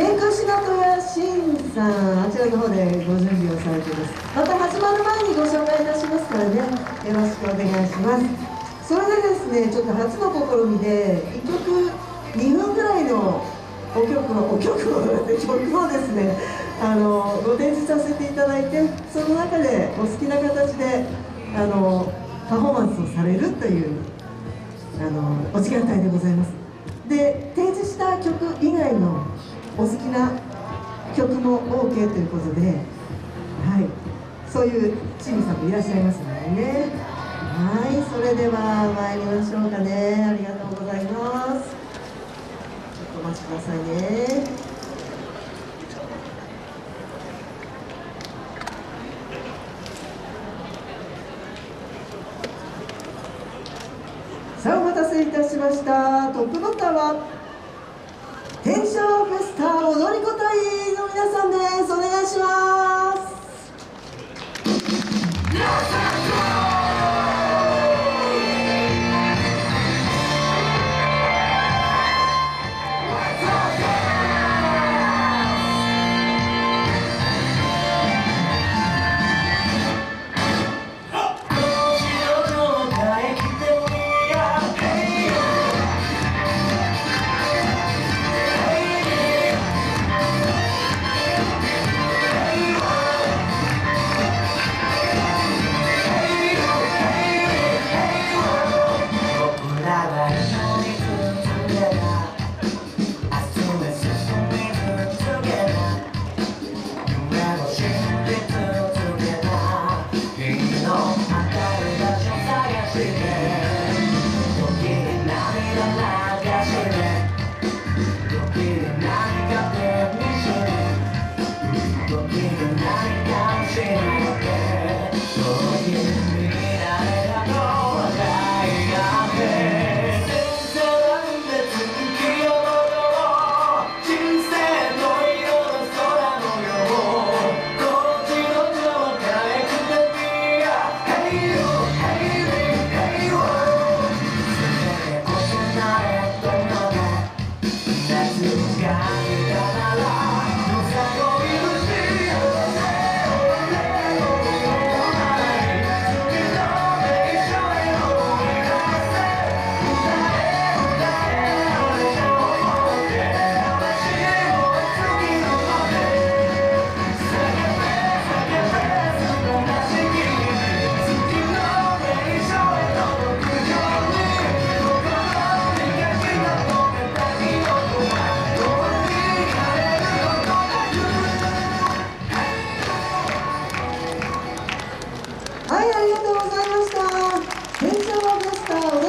天空仕事屋新さんあちらの方でご準備をされています。また始まる前にご紹介いたしますからね。よろしくお願いします。それでですねちょっと初の試みで1曲2分ぐらいのお曲をお曲を曲をですねあのご展示させていただいてその中でお好きな形であのパフォーマンスをされるというあのお時間帯でございます。で提示した曲以外のお好きな曲も OK ということで、はい、そういうチームさんもいらっしゃいますのでね。はいそれでは参りましょうかね。ありがとうございます。ちょっとお待ちくださいね。さあお待たせいたしました。トップバッターは天正フェスターがとうございました。